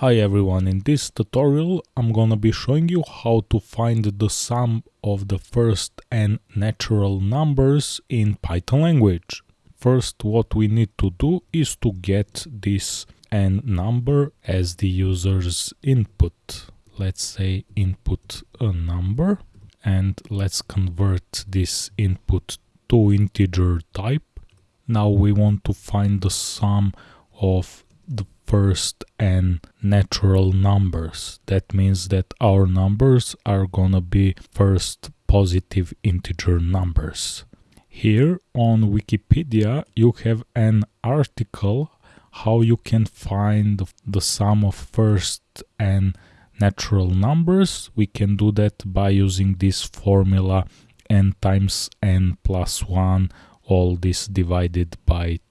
Hi everyone, in this tutorial I'm gonna be showing you how to find the sum of the first n natural numbers in Python language. First what we need to do is to get this n number as the user's input. Let's say input a number and let's convert this input to integer type. Now we want to find the sum of the first n natural numbers. That means that our numbers are gonna be first positive integer numbers. Here on Wikipedia you have an article how you can find the sum of first n natural numbers. We can do that by using this formula n times n plus 1 all this divided by 2.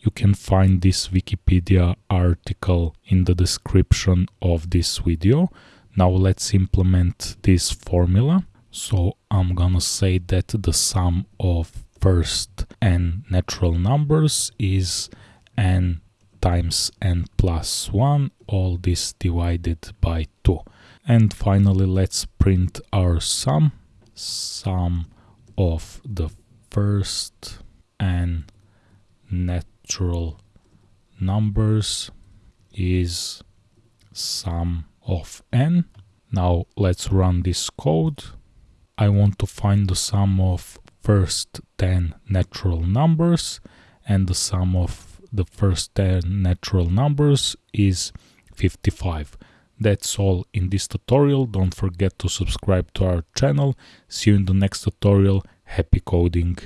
You can find this Wikipedia article in the description of this video. Now let's implement this formula. So I'm gonna say that the sum of first n natural numbers is n times n plus 1, all this divided by 2. And finally let's print our sum, sum of the first n natural numbers is sum of n. Now let's run this code. I want to find the sum of first 10 natural numbers and the sum of the first 10 natural numbers is 55. That's all in this tutorial. Don't forget to subscribe to our channel. See you in the next tutorial. Happy coding!